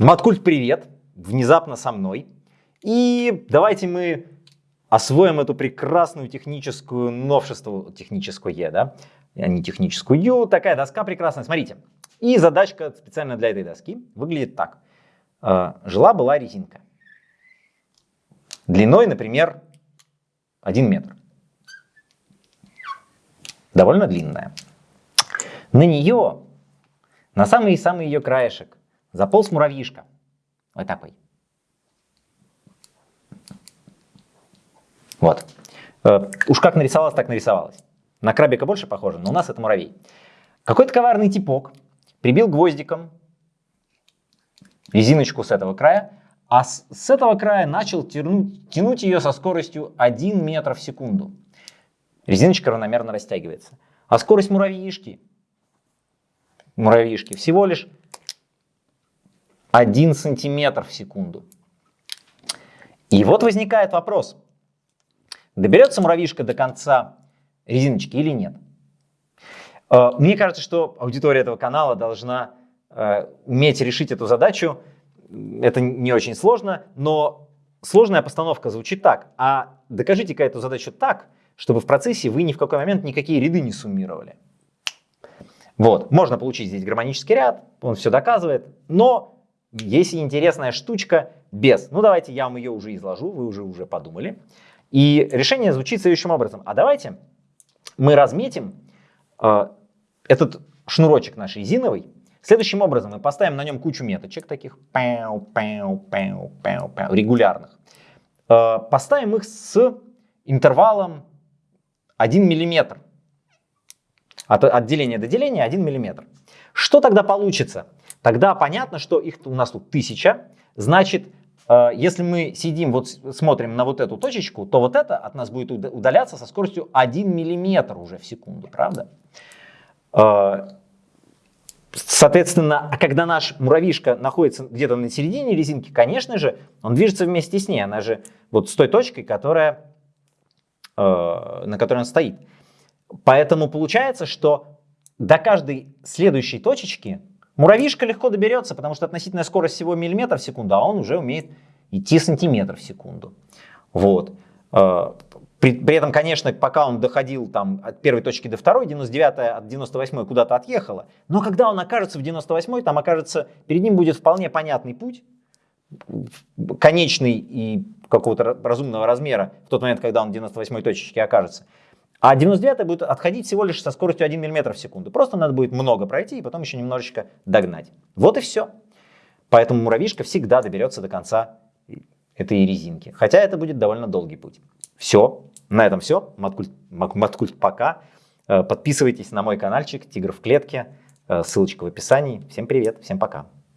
Маткульт, привет! Внезапно со мной. И давайте мы освоим эту прекрасную техническую новшество, техническое, да, а не техническую. Такая доска прекрасная, смотрите. И задачка специально для этой доски выглядит так. Э, жила-была резинка. Длиной, например, 1 метр. Довольно длинная. На нее, на самый-самый ее краешек, Заполз муравьишка. Вот такой. Вот. Э, уж как нарисовалось, так нарисовалось. На крабика больше похоже, но у нас это муравей. Какой-то коварный типок прибил гвоздиком резиночку с этого края, а с, с этого края начал тянуть, тянуть ее со скоростью 1 метр в секунду. Резиночка равномерно растягивается. А скорость муравьишки, муравьишки всего лишь 1 сантиметр в секунду. И вот возникает вопрос, доберется муравьишка до конца резиночки или нет? Э, мне кажется, что аудитория этого канала должна э, уметь решить эту задачу. Это не очень сложно, но сложная постановка звучит так. А докажите-ка эту задачу так, чтобы в процессе вы ни в какой момент никакие ряды не суммировали. Вот, можно получить здесь гармонический ряд, он все доказывает, но есть интересная штучка без. Ну давайте я вам ее уже изложу, вы уже уже подумали. И решение звучит следующим образом. А давайте мы разметим э, этот шнурочек наш резиновый. Следующим образом мы поставим на нем кучу меточек таких пау, пау, пау, пау, пау, регулярных. Э, поставим их с интервалом 1 мм. От отделения до деления 1 мм. Что тогда получится? Тогда понятно, что их у нас тут тысяча. Значит, э, если мы сидим, вот смотрим на вот эту точечку, то вот это от нас будет удаляться со скоростью 1 миллиметр уже в секунду, правда? Э, соответственно, а когда наш муравьишка находится где-то на середине резинки, конечно же, он движется вместе с ней. Она же вот с той точкой, которая, э, на которой он стоит. Поэтому получается, что до каждой следующей точечки Муравьишка легко доберется, потому что относительная скорость всего миллиметр в секунду, а он уже умеет идти сантиметр в секунду. Вот. Э, при, при этом, конечно, пока он доходил там, от первой точки до второй, 99 от 98 куда-то отъехала. Но когда он окажется в 98 там окажется, перед ним будет вполне понятный путь, конечный и какого-то разумного размера в тот момент, когда он в 98 точечке окажется. А 99 будет отходить всего лишь со скоростью 1 мм в секунду. Просто надо будет много пройти и потом еще немножечко догнать. Вот и все. Поэтому муравьишка всегда доберется до конца этой резинки. Хотя это будет довольно долгий путь. Все. На этом все. Маткульт, Маткульт пока. Э, подписывайтесь на мой каналчик «Тигр в клетке». Э, ссылочка в описании. Всем привет, всем пока.